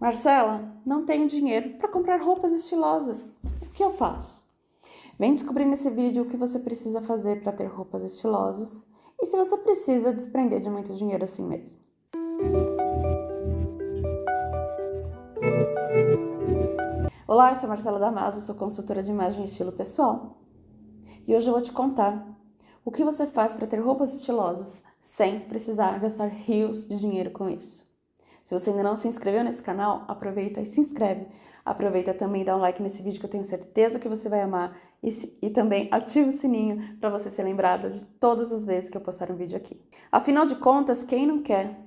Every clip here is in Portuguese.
Marcela, não tenho dinheiro para comprar roupas estilosas. O que eu faço? Vem descobrir nesse vídeo o que você precisa fazer para ter roupas estilosas e se você precisa desprender de muito dinheiro assim mesmo. Olá, eu sou Marcela Damaso, sou consultora de imagem e estilo pessoal. E hoje eu vou te contar o que você faz para ter roupas estilosas sem precisar gastar rios de dinheiro com isso. Se você ainda não se inscreveu nesse canal, aproveita e se inscreve. Aproveita também e dá um like nesse vídeo que eu tenho certeza que você vai amar. E, e também ativa o sininho para você ser lembrado de todas as vezes que eu postar um vídeo aqui. Afinal de contas, quem não quer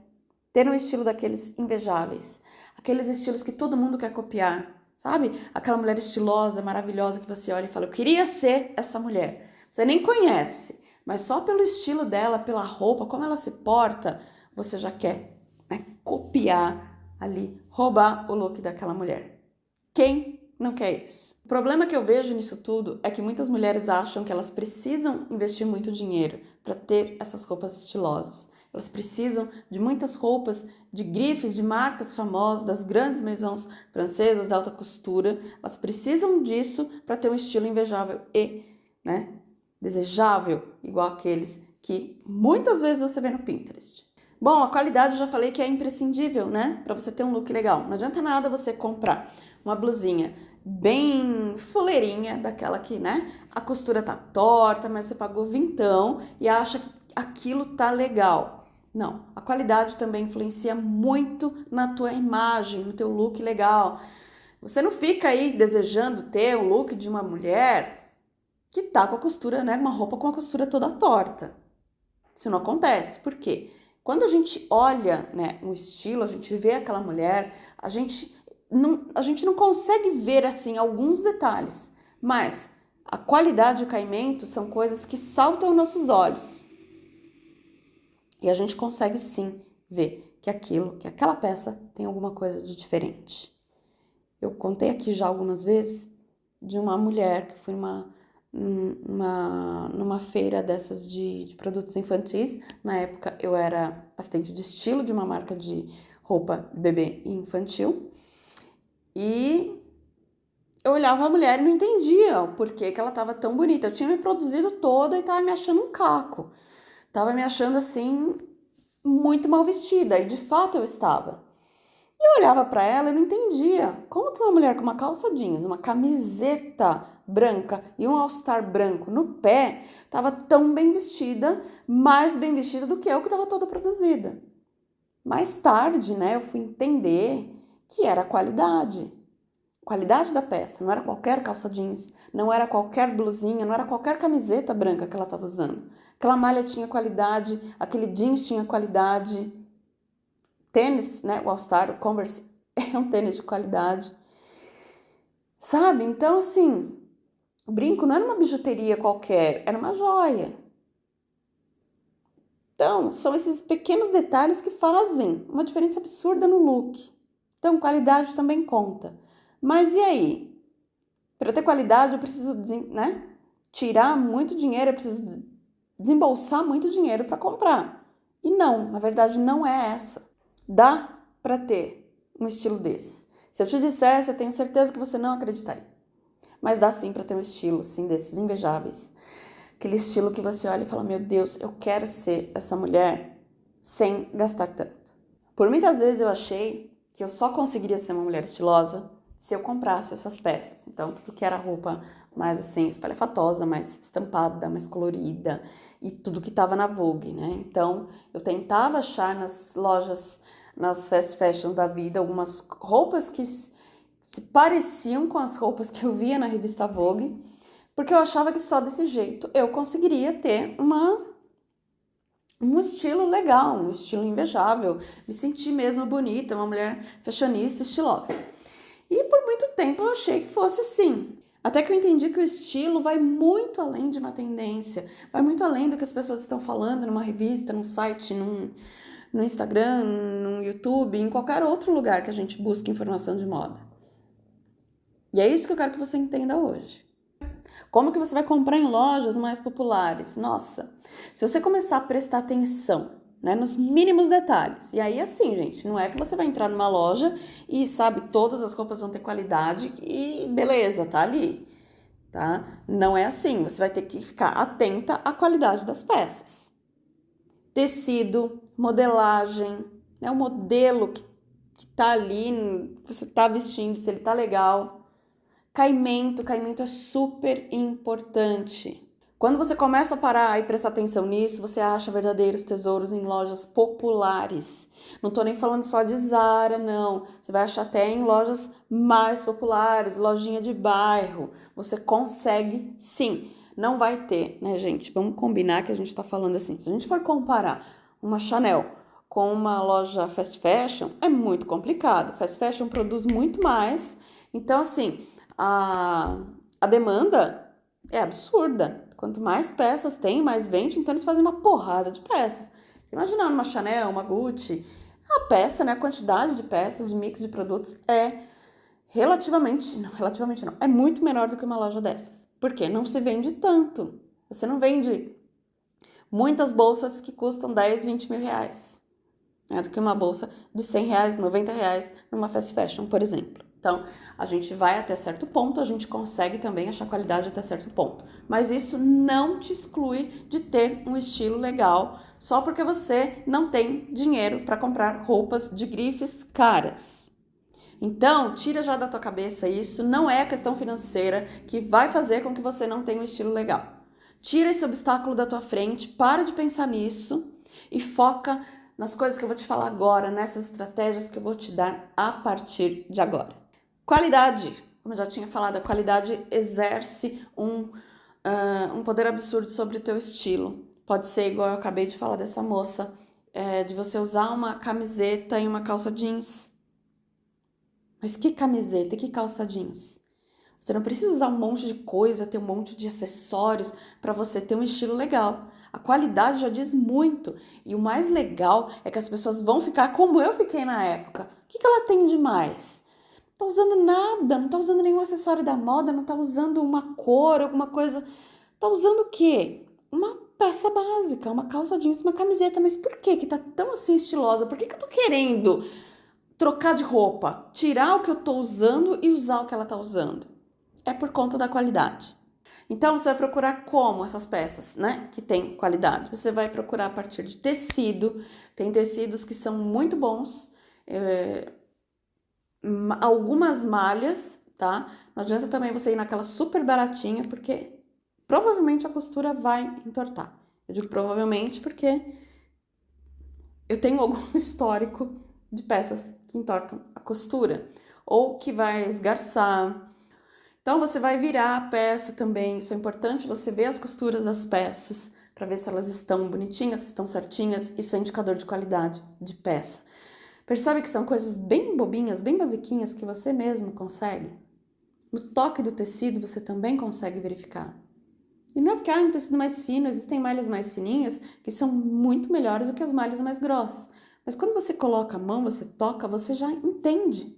ter um estilo daqueles invejáveis? Aqueles estilos que todo mundo quer copiar, sabe? Aquela mulher estilosa, maravilhosa que você olha e fala, eu queria ser essa mulher. Você nem conhece, mas só pelo estilo dela, pela roupa, como ela se porta, você já quer né, copiar ali, roubar o look daquela mulher. Quem não quer isso? O problema que eu vejo nisso tudo é que muitas mulheres acham que elas precisam investir muito dinheiro para ter essas roupas estilosas. Elas precisam de muitas roupas de grifes, de marcas famosas, das grandes maisons francesas da alta costura. Elas precisam disso para ter um estilo invejável e né, desejável, igual aqueles que muitas vezes você vê no Pinterest. Bom, a qualidade eu já falei que é imprescindível, né? Para você ter um look legal. Não adianta nada você comprar uma blusinha bem fuleirinha, daquela que, né? A costura tá torta, mas você pagou vintão e acha que aquilo tá legal. Não, a qualidade também influencia muito na tua imagem, no teu look legal. Você não fica aí desejando ter o look de uma mulher que tá com a costura, né? Uma roupa com a costura toda torta. Isso não acontece. Por quê? Quando a gente olha né, um estilo, a gente vê aquela mulher, a gente não, a gente não consegue ver assim alguns detalhes, mas a qualidade e o caimento são coisas que saltam aos nossos olhos. E a gente consegue sim ver que aquilo, que aquela peça tem alguma coisa de diferente. Eu contei aqui já algumas vezes de uma mulher que foi numa numa, numa feira dessas de, de produtos infantis. Na época eu era assistente de estilo de uma marca de roupa bebê infantil. E eu olhava a mulher e não entendia o porquê que ela estava tão bonita. Eu tinha me produzido toda e estava me achando um caco. Tava me achando assim muito mal vestida e de fato eu estava. E eu olhava para ela e não entendia. Como que uma mulher com uma calça jeans, uma camiseta branca e um all-star branco no pé estava tão bem vestida, mais bem vestida do que eu que estava toda produzida? Mais tarde, né, eu fui entender que era a qualidade. Qualidade da peça, não era qualquer calça jeans, não era qualquer blusinha, não era qualquer camiseta branca que ela estava usando. Aquela malha tinha qualidade, aquele jeans tinha qualidade, tênis, né, o All Star, o Converse, é um tênis de qualidade. Sabe? Então, assim, o brinco não era uma bijuteria qualquer, era uma joia. Então, são esses pequenos detalhes que fazem uma diferença absurda no look. Então, qualidade também conta. Mas e aí? Para ter qualidade, eu preciso né, tirar muito dinheiro, eu preciso desembolsar muito dinheiro para comprar. E não, na verdade, não é essa. Dá para ter um estilo desse. Se eu te dissesse, eu tenho certeza que você não acreditaria. Mas dá sim para ter um estilo, sim, desses invejáveis. Aquele estilo que você olha e fala: Meu Deus, eu quero ser essa mulher sem gastar tanto. Por muitas vezes eu achei que eu só conseguiria ser uma mulher estilosa se eu comprasse essas peças. Então, tudo que era roupa mais assim, espalhafatosa, mais estampada, mais colorida e tudo que estava na Vogue, né? Então, eu tentava achar nas lojas nas fast da vida algumas roupas que se pareciam com as roupas que eu via na revista Vogue, porque eu achava que só desse jeito eu conseguiria ter uma um estilo legal, um estilo invejável, me sentir mesmo bonita, uma mulher fashionista, estilosa. E por muito tempo eu achei que fosse assim. Até que eu entendi que o estilo vai muito além de uma tendência, vai muito além do que as pessoas estão falando numa revista, num site, num, no Instagram, no YouTube, em qualquer outro lugar que a gente busque informação de moda. E é isso que eu quero que você entenda hoje. Como que você vai comprar em lojas mais populares? Nossa, se você começar a prestar atenção né, nos mínimos detalhes. E aí, assim, gente, não é que você vai entrar numa loja e sabe todas as roupas vão ter qualidade e beleza, tá ali, tá? Não é assim. Você vai ter que ficar atenta à qualidade das peças. Tecido, modelagem, né, o modelo que, que tá ali, que você tá vestindo, se ele tá legal. Caimento, caimento é super importante. Quando você começa a parar e prestar atenção nisso, você acha verdadeiros tesouros em lojas populares. Não tô nem falando só de Zara, não. Você vai achar até em lojas mais populares, lojinha de bairro. Você consegue sim. Não vai ter, né, gente? Vamos combinar que a gente tá falando assim. Se a gente for comparar uma Chanel com uma loja fast fashion, é muito complicado. Fast fashion produz muito mais. Então, assim, a, a demanda é absurda. Quanto mais peças tem, mais vende, então eles fazem uma porrada de peças. Imagina uma Chanel, uma Gucci, a peça, né, a quantidade de peças, de mix de produtos é relativamente, não, relativamente não, é muito menor do que uma loja dessas. Porque não se vende tanto. Você não vende muitas bolsas que custam 10, 20 mil reais. Né, do que uma bolsa de 100 reais, 90 reais numa fast fashion, por exemplo. Então, a gente vai até certo ponto, a gente consegue também achar qualidade até certo ponto. Mas isso não te exclui de ter um estilo legal só porque você não tem dinheiro para comprar roupas de grifes caras. Então, tira já da tua cabeça isso, não é a questão financeira que vai fazer com que você não tenha um estilo legal. Tira esse obstáculo da tua frente, para de pensar nisso e foca nas coisas que eu vou te falar agora, nessas estratégias que eu vou te dar a partir de agora. Qualidade. Como eu já tinha falado, a qualidade exerce um, uh, um poder absurdo sobre o teu estilo. Pode ser igual eu acabei de falar dessa moça, é, de você usar uma camiseta e uma calça jeans. Mas que camiseta e que calça jeans? Você não precisa usar um monte de coisa, ter um monte de acessórios para você ter um estilo legal. A qualidade já diz muito. E o mais legal é que as pessoas vão ficar como eu fiquei na época. O que, que ela tem de mais? Tá usando nada, não tá usando nenhum acessório da moda, não tá usando uma cor, alguma coisa. Tá usando o quê? Uma peça básica, uma calça jeans, uma camiseta. Mas por que que tá tão assim estilosa? Por que que eu tô querendo trocar de roupa? Tirar o que eu tô usando e usar o que ela tá usando? É por conta da qualidade. Então, você vai procurar como essas peças, né, que tem qualidade. Você vai procurar a partir de tecido. Tem tecidos que são muito bons. É, algumas malhas, tá? Não adianta também você ir naquela super baratinha, porque provavelmente a costura vai entortar. Eu digo provavelmente porque eu tenho algum histórico de peças que entortam a costura ou que vai esgarçar. Então você vai virar a peça também, isso é importante, você ver as costuras das peças para ver se elas estão bonitinhas, se estão certinhas, isso é indicador de qualidade de peça. Percebe que são coisas bem bobinhas, bem basiquinhas que você mesmo consegue? No toque do tecido você também consegue verificar. E não é porque ah, um tecido mais fino, existem malhas mais fininhas que são muito melhores do que as malhas mais grossas. Mas quando você coloca a mão, você toca, você já entende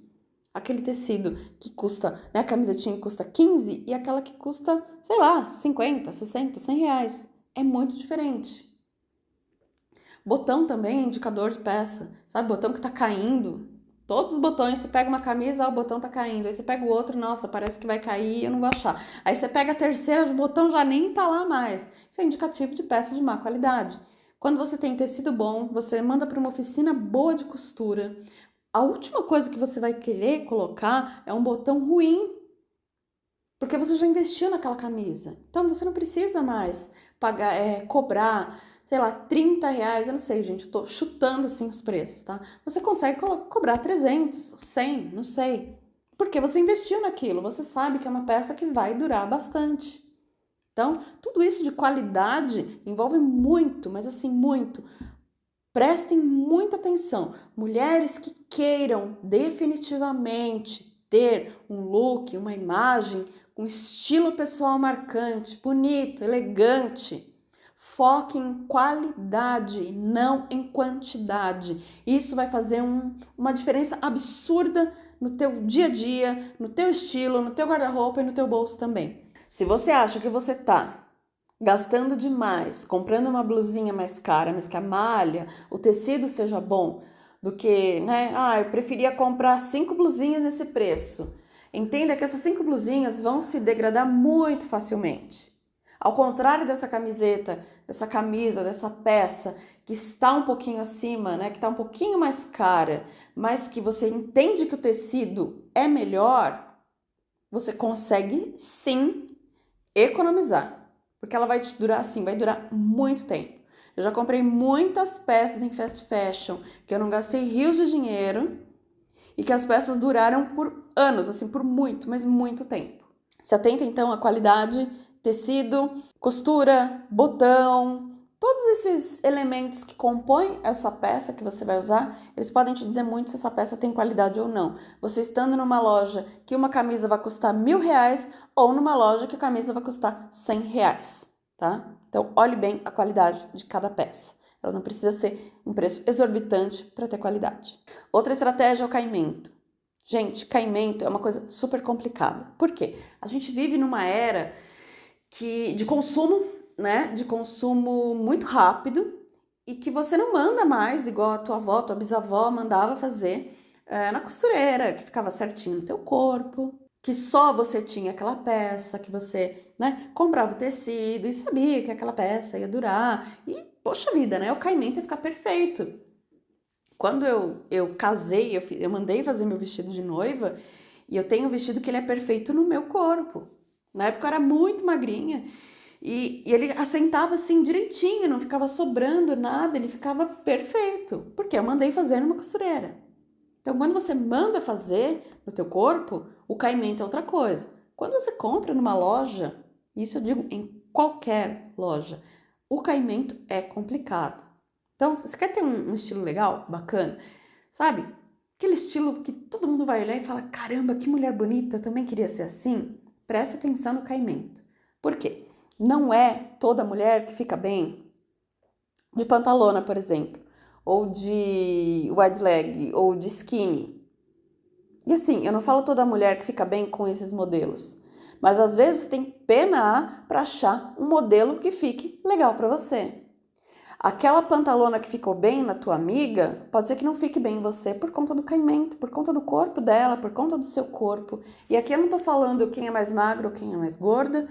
aquele tecido que custa, né, a camisetinha que custa 15 e aquela que custa, sei lá, 50, 60, 100 reais. É muito diferente. Botão também é indicador de peça, sabe? Botão que tá caindo. Todos os botões, você pega uma camisa, ah, o botão tá caindo. Aí você pega o outro, nossa, parece que vai cair, eu não vou achar. Aí você pega a terceira, o botão já nem tá lá mais. Isso é indicativo de peça de má qualidade. Quando você tem tecido bom, você manda para uma oficina boa de costura. A última coisa que você vai querer colocar é um botão ruim, porque você já investiu naquela camisa. Então você não precisa mais pagar, é, cobrar sei lá, 30 reais, eu não sei, gente, eu tô chutando assim os preços, tá? Você consegue co cobrar 300, 100, não sei. Porque você investiu naquilo, você sabe que é uma peça que vai durar bastante. Então, tudo isso de qualidade envolve muito, mas assim, muito. Prestem muita atenção. Mulheres que queiram definitivamente ter um look, uma imagem, um estilo pessoal marcante, bonito, elegante, Foque em qualidade, não em quantidade. Isso vai fazer um, uma diferença absurda no teu dia a dia, no teu estilo, no teu guarda-roupa e no teu bolso também. Se você acha que você tá gastando demais, comprando uma blusinha mais cara, mas que a malha, o tecido seja bom, do que, né? Ah, eu preferia comprar cinco blusinhas nesse preço. Entenda que essas cinco blusinhas vão se degradar muito facilmente. Ao contrário dessa camiseta, dessa camisa, dessa peça que está um pouquinho acima, né, que está um pouquinho mais cara, mas que você entende que o tecido é melhor, você consegue sim economizar, porque ela vai te durar assim, vai durar muito tempo. Eu já comprei muitas peças em fast fashion que eu não gastei rios de dinheiro e que as peças duraram por anos, assim, por muito, mas muito tempo. Se atenta então à qualidade tecido, costura, botão, todos esses elementos que compõem essa peça que você vai usar, eles podem te dizer muito se essa peça tem qualidade ou não. Você estando numa loja que uma camisa vai custar mil reais ou numa loja que a camisa vai custar cem reais, tá? Então, olhe bem a qualidade de cada peça. Ela não precisa ser um preço exorbitante para ter qualidade. Outra estratégia é o caimento. Gente, caimento é uma coisa super complicada. Por quê? A gente vive numa era que de consumo, né? De consumo muito rápido e que você não manda mais igual a tua avó, tua bisavó mandava fazer é, na costureira, que ficava certinho no teu corpo, que só você tinha aquela peça, que você, né, comprava o tecido e sabia que aquela peça ia durar. E, poxa vida, né? O caimento ia ficar perfeito. Quando eu, eu casei, eu, eu mandei fazer meu vestido de noiva e eu tenho um vestido que ele é perfeito no meu corpo. Na época eu era muito magrinha e, e, ele assentava assim direitinho, não ficava sobrando nada, ele ficava perfeito, porque eu mandei fazer numa costureira. Então, quando você manda fazer no teu corpo, o caimento é outra coisa. Quando você compra numa loja, isso eu digo em qualquer loja, o caimento é complicado. Então, você quer ter um, um estilo legal, bacana, sabe? Aquele estilo que todo mundo vai olhar e fala: caramba, que mulher bonita, também queria ser assim. Preste atenção no caimento. Por quê? Não é toda mulher que fica bem de pantalona, por exemplo, ou de wide leg, ou de skinny. E assim, eu não falo toda mulher que fica bem com esses modelos, mas às vezes tem pena para achar um modelo que fique legal para você. Aquela pantalona que ficou bem na tua amiga, pode ser que não fique bem em você por conta do caimento, por conta do corpo dela, por conta do seu corpo. E aqui eu não tô falando quem é mais magro ou quem é mais gorda.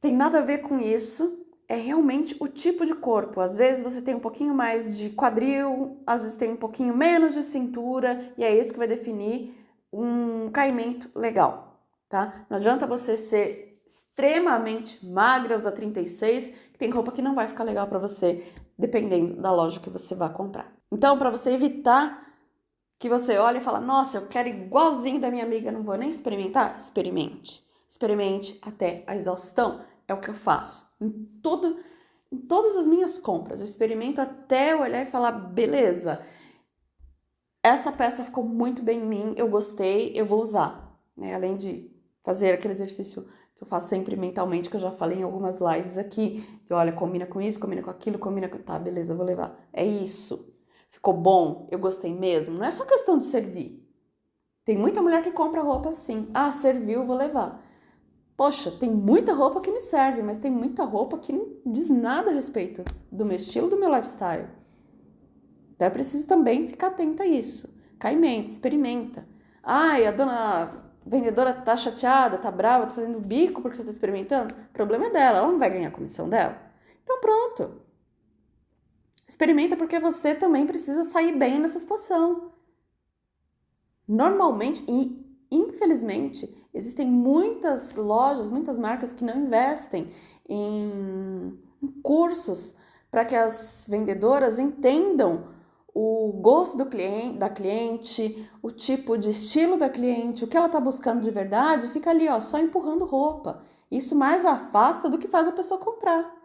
Tem nada a ver com isso. É realmente o tipo de corpo. Às vezes você tem um pouquinho mais de quadril, às vezes tem um pouquinho menos de cintura, e é isso que vai definir um caimento legal, tá? Não adianta você ser extremamente magra, usar 36, tem roupa que não vai ficar legal para você, dependendo da loja que você vai comprar. Então, para você evitar que você olhe e fala, nossa, eu quero igualzinho da minha amiga, não vou nem experimentar, experimente. Experimente até a exaustão. É o que eu faço. Em, todo, em todas as minhas compras, eu experimento até olhar e falar, beleza, essa peça ficou muito bem em mim, eu gostei, eu vou usar. Né? Além de fazer aquele exercício que eu faço sempre mentalmente, que eu já falei em algumas lives aqui, que olha, combina com isso, combina com aquilo, combina com. Tá, beleza, vou levar. É isso. Ficou bom, eu gostei mesmo. Não é só questão de servir. Tem muita mulher que compra roupa assim. Ah, serviu, vou levar. Poxa, tem muita roupa que me serve, mas tem muita roupa que não diz nada a respeito do meu estilo, do meu lifestyle. Então é preciso também ficar atenta a isso. Caimento, experimenta. Ai, a dona vendedora tá chateada, tá brava, tá fazendo bico porque você tá experimentando, o problema é dela, ela não vai ganhar a comissão dela. Então pronto. Experimenta porque você também precisa sair bem nessa situação. Normalmente, e infelizmente, existem muitas lojas, muitas marcas que não investem em cursos para que as vendedoras entendam o gosto cliente, da cliente, o tipo de estilo da cliente, o que ela está buscando de verdade, fica ali, ó, só empurrando roupa. Isso mais afasta do que faz a pessoa comprar.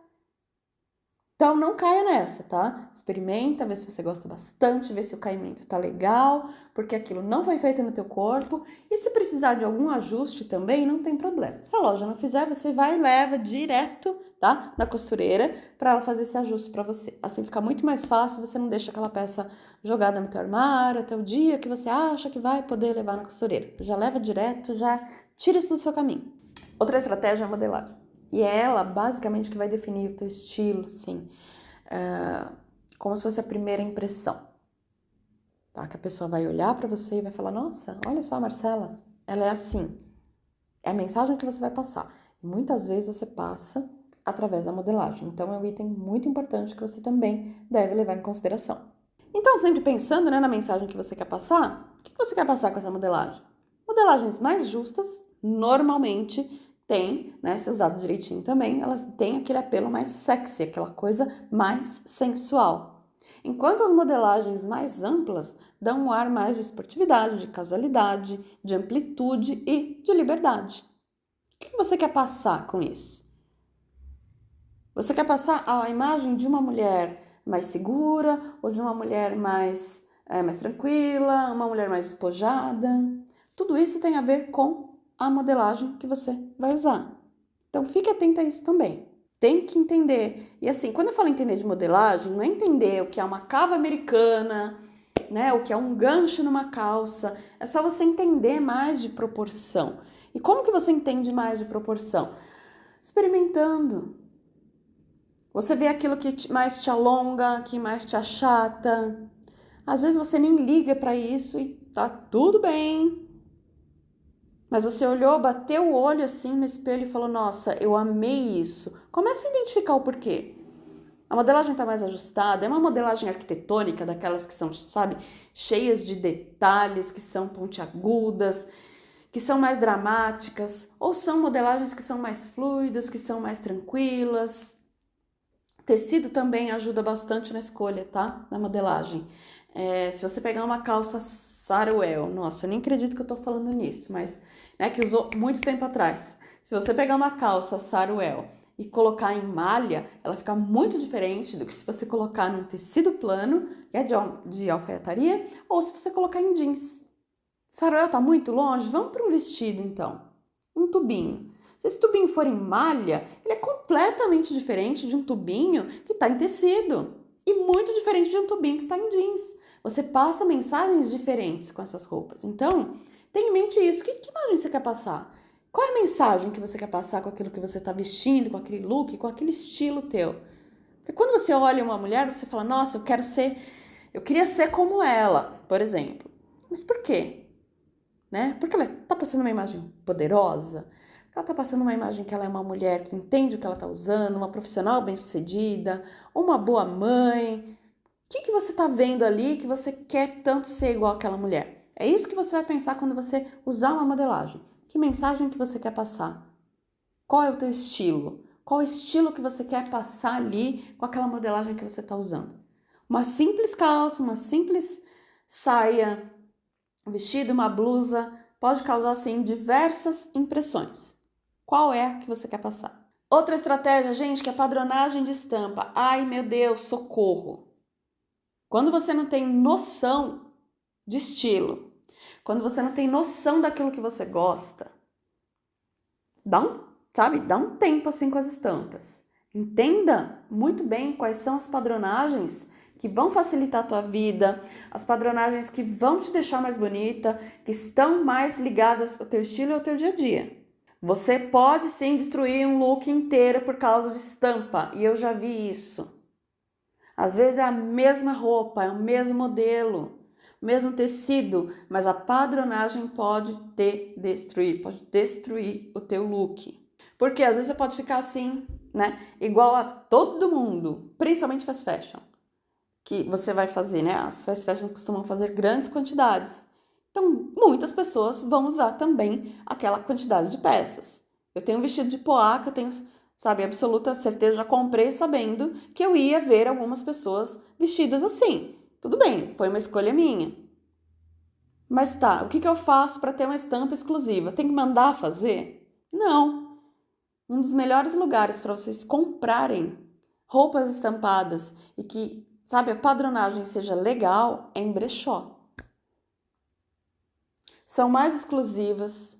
Então não caia nessa, tá? Experimenta, vê se você gosta bastante, vê se o caimento tá legal, porque aquilo não foi feito no teu corpo. E se precisar de algum ajuste também, não tem problema. Se a loja não fizer, você vai e leva direto, tá? Na costureira para ela fazer esse ajuste para você. Assim fica muito mais fácil, você não deixa aquela peça jogada no teu armário até o dia que você acha que vai poder levar na costureira. Já leva direto, já tira isso do seu caminho. Outra estratégia é a modelagem. E é ela, basicamente, que vai definir o teu estilo, sim. Uh, como se fosse a primeira impressão. Tá? Que a pessoa vai olhar para você e vai falar: Nossa, olha só a Marcela, ela é assim. É a mensagem que você vai passar. Muitas vezes você passa através da modelagem. Então, é um item muito importante que você também deve levar em consideração. Então, sempre pensando né, na mensagem que você quer passar, o que você quer passar com essa modelagem? Modelagens mais justas, normalmente, têm, né, se usado direitinho também, elas têm aquele apelo mais sexy, aquela coisa mais sensual. Enquanto as modelagens mais amplas dão um ar mais de esportividade, de casualidade, de amplitude e de liberdade. O que você quer passar com isso? Você quer passar a imagem de uma mulher mais segura ou de uma mulher mais, é, mais tranquila, uma mulher mais despojada. Tudo isso tem a ver com a modelagem que você vai usar. Então fique atento a isso também. Tem que entender. E assim, quando eu falo entender de modelagem, não é entender o que é uma cava americana, né, o que é um gancho numa calça. É só você entender mais de proporção. E como que você entende mais de proporção? Experimentando, você vê aquilo que mais te alonga, que mais te achata. Às vezes você nem liga para isso e tá tudo bem. Mas você olhou, bateu o olho assim no espelho e falou: Nossa, eu amei isso. Comece a identificar o porquê. A modelagem está mais ajustada, é uma modelagem arquitetônica, daquelas que são, sabe, cheias de detalhes, que são pontiagudas, que são mais dramáticas, ou são modelagens que são mais fluidas, que são mais tranquilas. Tecido também ajuda bastante na escolha, tá? Na modelagem. É, se você pegar uma calça Saruel, nossa, eu nem acredito que eu tô falando nisso, mas né, que usou muito tempo atrás. Se você pegar uma calça Saruel e colocar em malha, ela fica muito diferente do que se você colocar num tecido plano, que é de, de alfaiataria, ou se você colocar em jeans. Saruel tá muito longe? Vamos para um vestido então. Um tubinho. Se esse tubinho for em malha, ele é completamente diferente de um tubinho que está em tecido e muito diferente de um tubinho que está em jeans. Você passa mensagens diferentes com essas roupas. Então, tenha em mente isso. Que, que imagem você quer passar? Qual é a mensagem que você quer passar com aquilo que você está vestindo, com aquele look, com aquele estilo teu? Porque quando você olha uma mulher, você fala, nossa, eu quero ser, eu queria ser como ela, por exemplo. Mas por quê? Né? Porque ela está passando uma imagem poderosa, ela está passando uma imagem que ela é uma mulher que entende o que ela está usando, uma profissional bem-sucedida, uma boa mãe. O que, que você está vendo ali que você quer tanto ser igual àquela mulher? É isso que você vai pensar quando você usar uma modelagem. Que mensagem que você quer passar? Qual é o teu estilo? Qual é o estilo que você quer passar ali com aquela modelagem que você está usando? Uma simples calça, uma simples saia, um vestido, uma blusa, pode causar, sim, diversas impressões. Qual é que você quer passar? Outra estratégia, gente, que é padronagem de estampa. Ai, meu Deus, socorro. Quando você não tem noção de estilo, quando você não tem noção daquilo que você gosta, dá um, sabe, dá um tempo assim com as estampas. Entenda muito bem quais são as padronagens que vão facilitar a tua vida, as padronagens que vão te deixar mais bonita, que estão mais ligadas ao teu estilo e ao teu dia a dia. Você pode sim destruir um look inteiro por causa de estampa, e eu já vi isso. Às vezes é a mesma roupa, é o mesmo modelo, mesmo tecido, mas a padronagem pode te destruir, pode destruir o teu look. Porque às vezes você pode ficar assim, né? Igual a todo mundo, principalmente fast fashion. Que você vai fazer, né? As fast fashions costumam fazer grandes quantidades. Então, muitas pessoas vão usar também aquela quantidade de peças. Eu tenho um vestido de poá que eu tenho, sabe, absoluta certeza, já comprei sabendo que eu ia ver algumas pessoas vestidas assim. Tudo bem, foi uma escolha minha. Mas tá, o que, que eu faço para ter uma estampa exclusiva? Tem que mandar fazer? Não. Um dos melhores lugares para vocês comprarem roupas estampadas e que, sabe, a padronagem seja legal é em brechó são mais exclusivas,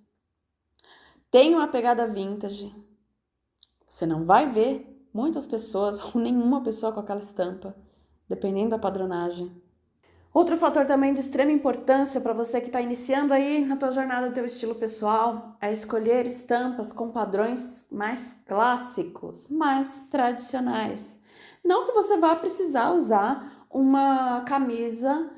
têm uma pegada vintage. Você não vai ver muitas pessoas ou nenhuma pessoa com aquela estampa, dependendo da padronagem. Outro fator também de extrema importância para você que está iniciando aí na tua jornada do teu estilo pessoal é escolher estampas com padrões mais clássicos, mais tradicionais. Não que você vá precisar usar uma camisa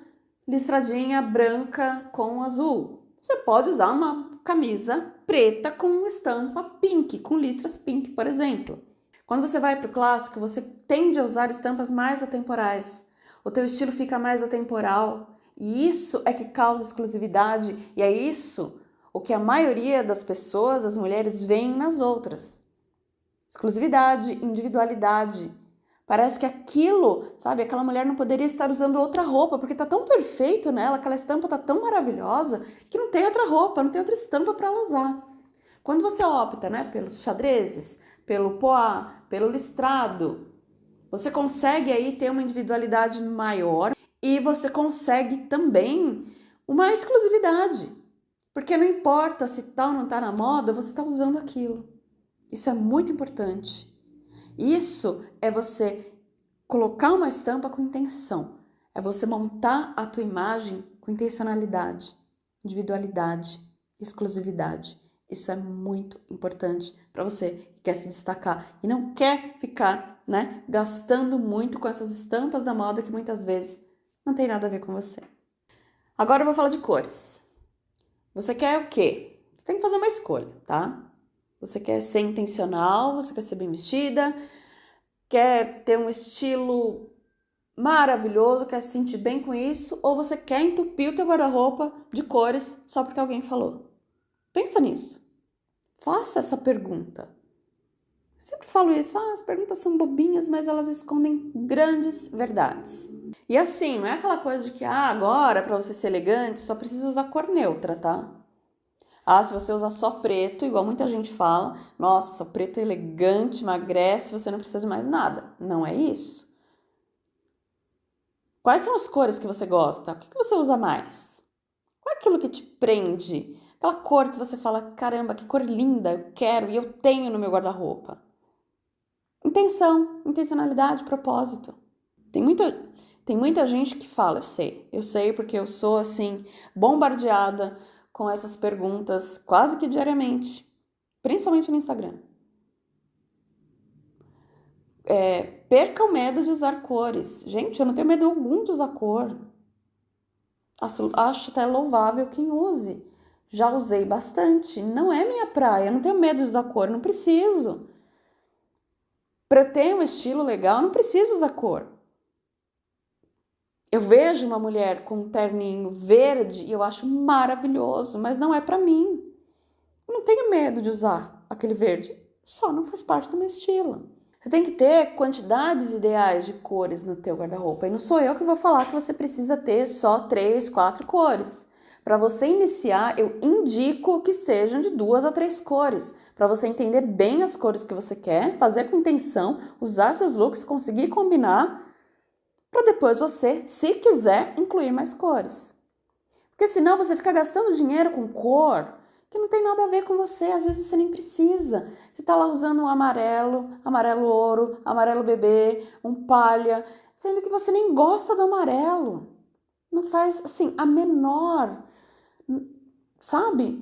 listradinha branca com azul. Você pode usar uma camisa preta com estampa pink, com listras pink, por exemplo. Quando você vai para o clássico, você tende a usar estampas mais atemporais o teu estilo fica mais atemporal. E isso é que causa exclusividade, e é isso o que a maioria das pessoas, as mulheres, veem nas outras. Exclusividade, individualidade. Parece que aquilo, sabe, aquela mulher não poderia estar usando outra roupa, porque tá tão perfeito nela, aquela estampa tá tão maravilhosa, que não tem outra roupa, não tem outra estampa para ela usar. Quando você opta, né, pelos xadrezes, pelo poá, pelo listrado, você consegue aí ter uma individualidade maior e você consegue também uma exclusividade. Porque não importa se tal não está na moda, você está usando aquilo. Isso é muito importante. Isso é você colocar uma estampa com intenção. É você montar a tua imagem com intencionalidade, individualidade, exclusividade. Isso é muito importante para você quer se destacar e não quer ficar né, gastando muito com essas estampas da moda que muitas vezes não tem nada a ver com você. Agora eu vou falar de cores. Você quer o quê? Você tem que fazer uma escolha, tá? Você quer ser intencional, você quer ser bem vestida, quer ter um estilo maravilhoso, quer se sentir bem com isso, ou você quer entupir o teu guarda-roupa de cores só porque alguém falou? Pensa nisso. Faça essa pergunta. Sempre falo isso, ah, as perguntas são bobinhas, mas elas escondem grandes verdades. E assim, não é aquela coisa de que, ah, agora para você ser elegante só precisa usar cor neutra, tá? Ah, se você usar só preto, igual muita gente fala, nossa, preto elegante, emagrece, você não precisa de mais nada. Não é isso. Quais são as cores que você gosta? O que você usa mais? Qual é aquilo que te prende? Aquela cor que você fala, caramba, que cor linda, eu quero e eu tenho no meu guarda-roupa. Intenção, intencionalidade, propósito. Tem muita, tem muita gente que fala, eu sei, eu sei porque eu sou assim, bombardeada com essas perguntas quase que diariamente, principalmente no Instagram. É, perca o medo de usar cores. Gente, eu não tenho medo algum de usar cor. Acho, acho até louvável quem use. Já usei bastante. Não é minha praia, eu não tenho medo de usar cor, não preciso. Para ter um estilo legal, não preciso usar cor. Eu vejo uma mulher com um terninho verde e eu acho maravilhoso, mas não é para mim. Eu não tenho medo de usar aquele verde, só não faz parte do meu estilo. Você tem que ter quantidades ideais de cores no teu guarda-roupa. E não sou eu que vou falar que você precisa ter só três, quatro cores. Para você iniciar, eu indico que sejam de duas a três cores, para você entender bem as cores que você quer, fazer com intenção, usar seus looks, conseguir combinar, para depois você, se quiser, incluir mais cores. Porque senão você fica gastando dinheiro com cor que não tem nada a ver com você, às vezes você nem precisa. Você está lá usando um amarelo, amarelo ouro, amarelo bebê, um palha, sendo que você nem gosta do amarelo. Não faz assim a menor sabe?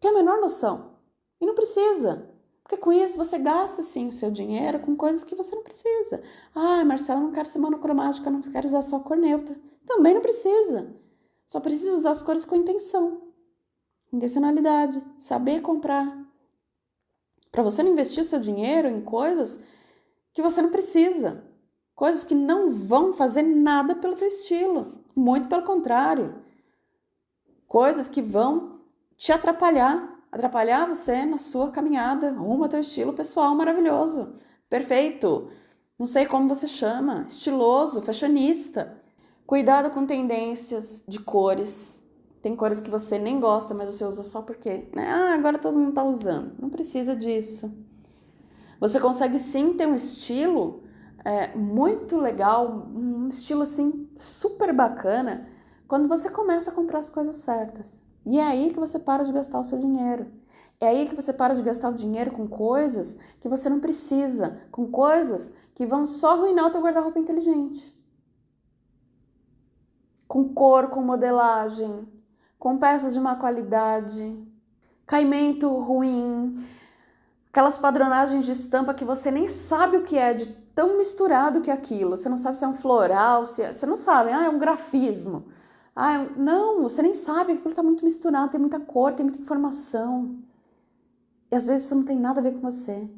Tem a menor noção. E não precisa. Porque com isso você gasta sim o seu dinheiro com coisas que você não precisa. Ah, Marcela, não quero ser monocromática, não quero usar só cor neutra. Também não precisa. Só precisa usar as cores com intenção. Intencionalidade, saber comprar. Para você não investir o seu dinheiro em coisas que você não precisa. Coisas que não vão fazer nada pelo teu estilo. Muito pelo contrário coisas que vão te atrapalhar, atrapalhar você na sua caminhada rumo ao teu estilo pessoal maravilhoso, perfeito. Não sei como você chama, estiloso, fashionista. Cuidado com tendências de cores. Tem cores que você nem gosta, mas você usa só porque, né? Ah, agora todo mundo tá usando. Não precisa disso. Você consegue sim ter um estilo é, muito legal, um estilo assim super bacana quando você começa a comprar as coisas certas. E é aí que você para de gastar o seu dinheiro. É aí que você para de gastar o dinheiro com coisas que você não precisa, com coisas que vão só arruinar o teu guarda-roupa inteligente. com cor, com modelagem, com peças de má qualidade, caimento ruim, aquelas padronagens de estampa que você nem sabe o que é, de tão misturado que é aquilo. Você não sabe se é um floral, se é... você não sabe, ah, é um grafismo. Ah, não, você nem sabe, aquilo está muito misturado, tem muita cor, tem muita informação. E às vezes isso não tem nada a ver com você.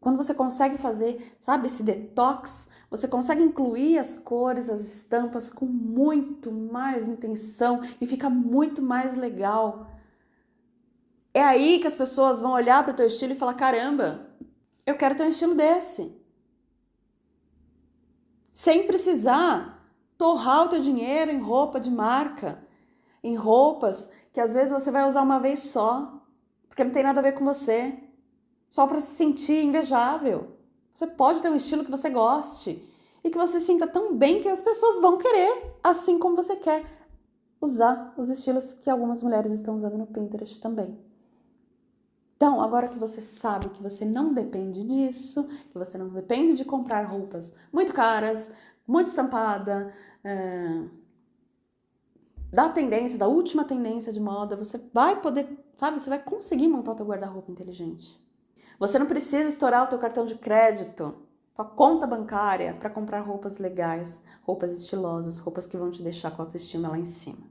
Quando você consegue fazer, sabe, esse detox, você consegue incluir as cores, as estampas com muito mais intenção e fica muito mais legal. É aí que as pessoas vão olhar para o teu estilo e falar: caramba, eu quero ter um estilo desse. Sem precisar torrar o teu dinheiro em roupa de marca, em roupas que às vezes você vai usar uma vez só, porque não tem nada a ver com você só para se sentir invejável. Você pode ter um estilo que você goste e que você sinta tão bem que as pessoas vão querer, assim como você quer, usar os estilos que algumas mulheres estão usando no Pinterest também. Então, agora que você sabe que você não depende disso, que você não depende de comprar roupas muito caras, muito estampada, é, da tendência, da última tendência de moda, você vai poder, sabe, você vai conseguir montar o teu guarda-roupa inteligente. Você não precisa estourar o teu cartão de crédito, tua conta bancária para comprar roupas legais, roupas estilosas, roupas que vão te deixar com a autoestima lá em cima.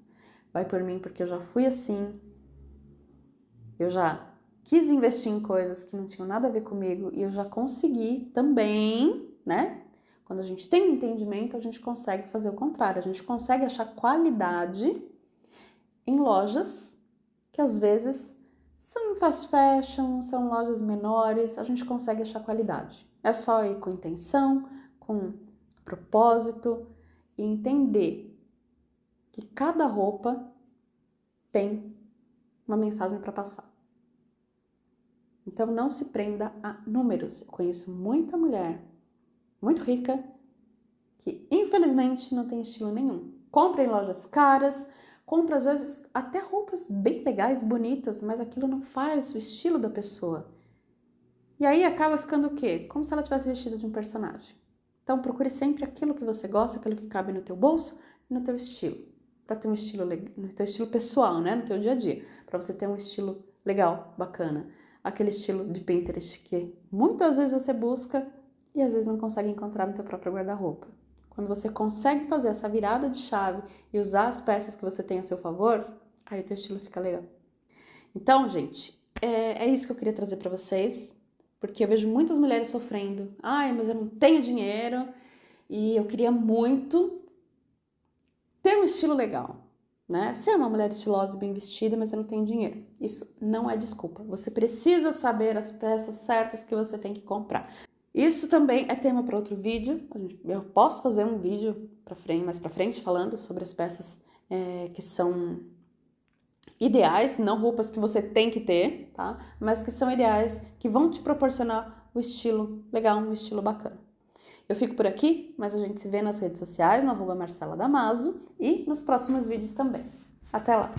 Vai por mim porque eu já fui assim. Eu já quis investir em coisas que não tinham nada a ver comigo e eu já consegui também, né? Quando a gente tem um entendimento, a gente consegue fazer o contrário, a gente consegue achar qualidade em lojas que às vezes são fast fashion, são lojas menores, a gente consegue achar qualidade. É só ir com intenção, com propósito e entender que cada roupa tem uma mensagem para passar. Então não se prenda a números. Eu conheço muita mulher muito rica que infelizmente não tem estilo nenhum. Compra em lojas caras, compra às vezes até roupas bem legais, bonitas, mas aquilo não faz o estilo da pessoa. E aí acaba ficando o quê? Como se ela tivesse vestido de um personagem. Então procure sempre aquilo que você gosta, aquilo que cabe no teu bolso e no teu estilo. Para ter um estilo no teu estilo pessoal, né, no teu dia a dia, para você ter um estilo legal, bacana. Aquele estilo de Pinterest que muitas vezes você busca e às vezes não consegue encontrar no teu próprio guarda-roupa. Quando você consegue fazer essa virada de chave e usar as peças que você tem a seu favor, aí o teu estilo fica legal. Então, gente, é, é isso que eu queria trazer para vocês, porque eu vejo muitas mulheres sofrendo. Ai, mas eu não tenho dinheiro e eu queria muito ter um estilo legal, né? Ser uma mulher estilosa e bem vestida, mas eu não tenho dinheiro. Isso não é desculpa. Você precisa saber as peças certas que você tem que comprar. Isso também é tema para outro vídeo. Eu posso fazer um vídeo para frente, mais para frente falando sobre as peças é, que são ideais, não roupas que você tem que ter, tá? Mas que são ideais, que vão te proporcionar o estilo legal, um estilo bacana. Eu fico por aqui, mas a gente se vê nas redes sociais, no arroba Marcela Damaso e nos próximos vídeos também. Até lá!